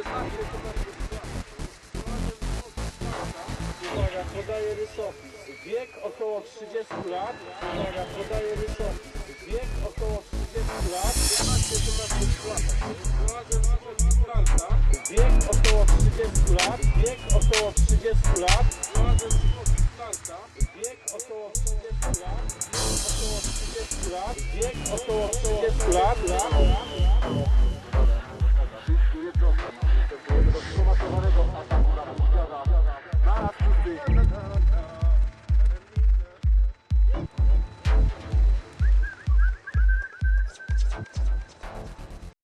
Uwaga, podaję rysopis. Wiek około 30 lat. Uwaga, podaję rysopis. Wiek około 30 lat. 15-17 lat. Wiek około 30 lat. Wiek około 30 lat. Wiek około 30 lat. Wiek około 30 lat. Wiek około 30 lat.